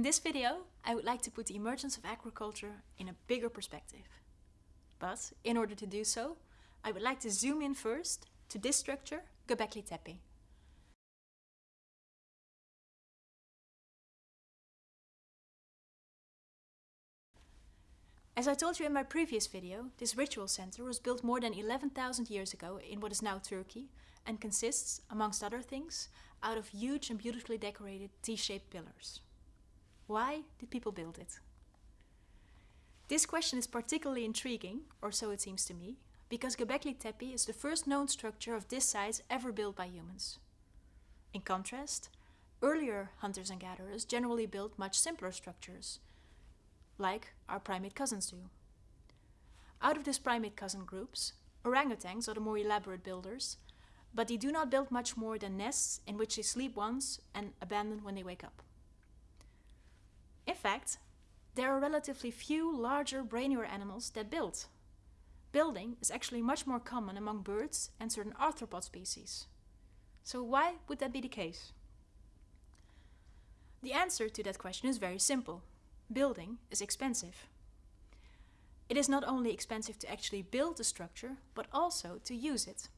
In this video, I would like to put the emergence of agriculture in a bigger perspective. But in order to do so, I would like to zoom in first to this structure, Göbekli Tepe. As I told you in my previous video, this ritual center was built more than 11,000 years ago in what is now Turkey and consists, amongst other things, out of huge and beautifully decorated T-shaped pillars. Why did people build it? This question is particularly intriguing, or so it seems to me, because Göbekli Tepe is the first known structure of this size ever built by humans. In contrast, earlier hunters and gatherers generally built much simpler structures, like our primate cousins do. Out of these primate cousin groups, orangutans are the more elaborate builders, but they do not build much more than nests in which they sleep once and abandon when they wake up. In fact, there are relatively few larger, brainier animals that build. Building is actually much more common among birds and certain arthropod species. So why would that be the case? The answer to that question is very simple building is expensive. It is not only expensive to actually build the structure, but also to use it.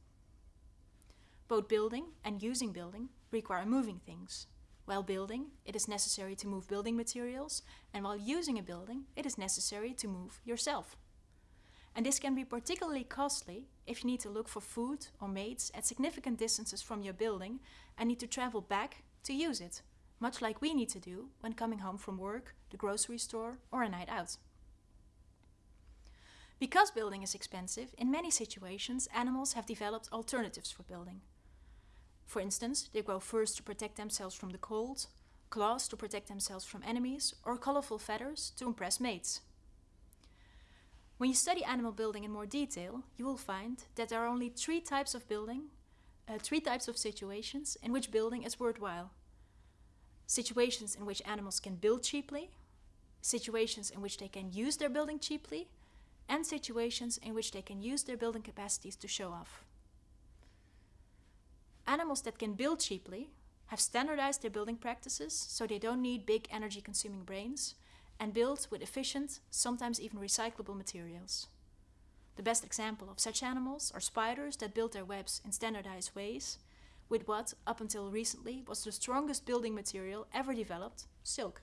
Both building and using building require moving things. While building, it is necessary to move building materials, and while using a building, it is necessary to move yourself. And this can be particularly costly if you need to look for food or mates at significant distances from your building and need to travel back to use it much like we need to do when coming home from work, the grocery store, or a night out. Because building is expensive, in many situations animals have developed alternatives for building. For instance, they grow furs to protect themselves from the cold, claws to protect themselves from enemies, or colorful feathers to impress mates. When you study animal building in more detail, you will find that there are only three types of building, uh, three types of situations in which building is worthwhile situations in which animals can build cheaply, situations in which they can use their building cheaply, and situations in which they can use their building capacities to show off. Animals that can build cheaply have standardized their building practices so they don't need big energy consuming brains and build with efficient, sometimes even recyclable materials. The best example of such animals are spiders that build their webs in standardized ways with what, up until recently, was the strongest building material ever developed, silk.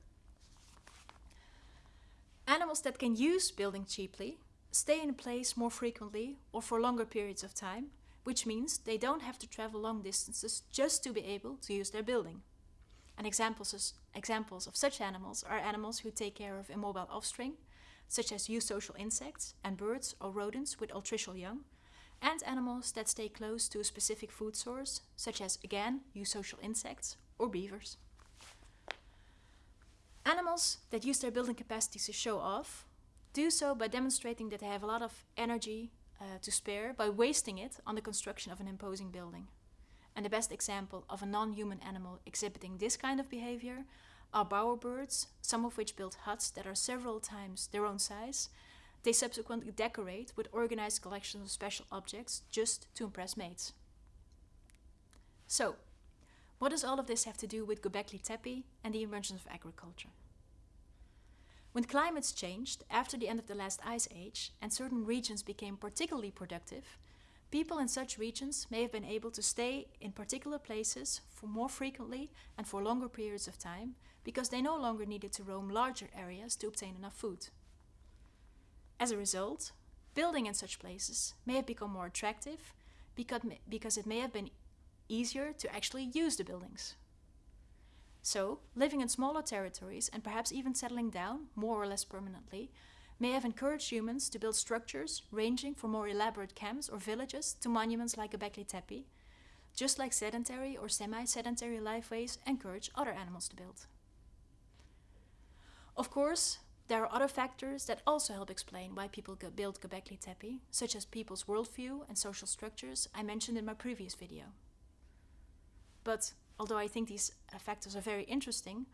Animals that can use building cheaply stay in place more frequently or for longer periods of time, which means they don't have to travel long distances just to be able to use their building. And examples, examples of such animals are animals who take care of immobile offspring, such as eusocial insects and birds or rodents with altricial young, and animals that stay close to a specific food source, such as, again, eusocial insects or beavers. Animals that use their building capacities to show off do so by demonstrating that they have a lot of energy uh, to spare by wasting it on the construction of an imposing building. And the best example of a non-human animal exhibiting this kind of behavior are bowerbirds, some of which build huts that are several times their own size they subsequently decorate with organized collections of special objects just to impress mates. So, what does all of this have to do with Göbekli Tepe and the emergence of agriculture? When climates changed after the end of the last ice age and certain regions became particularly productive, people in such regions may have been able to stay in particular places for more frequently and for longer periods of time because they no longer needed to roam larger areas to obtain enough food. As a result, building in such places may have become more attractive because, it may have been easier to actually use the buildings. So, living in smaller territories and perhaps even settling down, more or less permanently, may have encouraged humans to build structures ranging from more elaborate camps or villages to monuments like Göbekli Tepe, just like sedentary or semi-sedentary lifeways encourage other animals to build. Of course, there are other factors that also help explain why people build Göbekli Tepe, such as people's worldview and social structures I mentioned in my previous video. But although I think these factors are very interesting,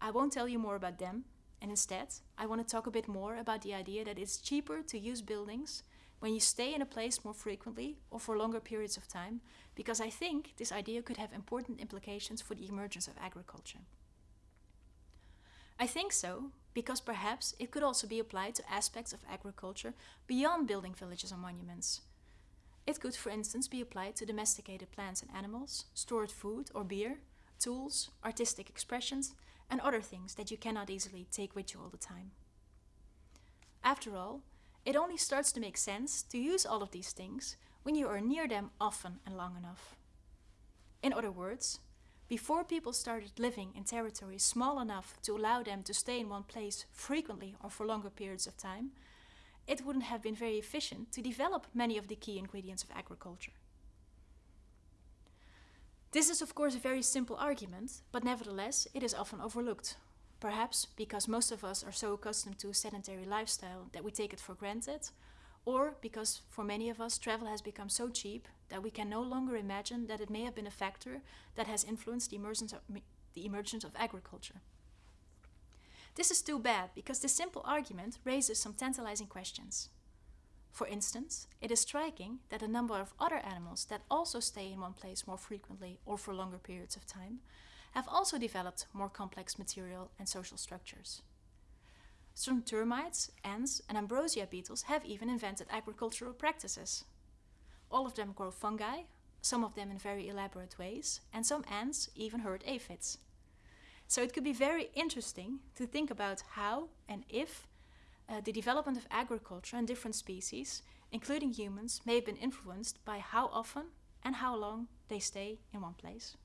I won't tell you more about them, and instead I want to talk a bit more about the idea that it's cheaper to use buildings when you stay in a place more frequently or for longer periods of time, because I think this idea could have important implications for the emergence of agriculture. I think so, because perhaps it could also be applied to aspects of agriculture beyond building villages or monuments. It could, for instance, be applied to domesticated plants and animals, stored food or beer, tools, artistic expressions, and other things that you cannot easily take with you all the time. After all, it only starts to make sense to use all of these things when you are near them often and long enough. In other words, before people started living in territories small enough to allow them to stay in one place frequently or for longer periods of time, it wouldn't have been very efficient to develop many of the key ingredients of agriculture. This is, of course, a very simple argument, but nevertheless, it is often overlooked. Perhaps because most of us are so accustomed to a sedentary lifestyle that we take it for granted, or because for many of us travel has become so cheap that we can no longer imagine that it may have been a factor that has influenced the emergence of, the emergence of agriculture. This is too bad because this simple argument raises some tantalizing questions. For instance, it is striking that a number of other animals that also stay in one place more frequently or for longer periods of time have also developed more complex material and social structures. Some termites, ants, and ambrosia beetles have even invented agricultural practices. All of them grow fungi, some of them in very elaborate ways, and some ants even herd aphids. So it could be very interesting to think about how and if uh, the development of agriculture and different species, including humans, may have been influenced by how often and how long they stay in one place.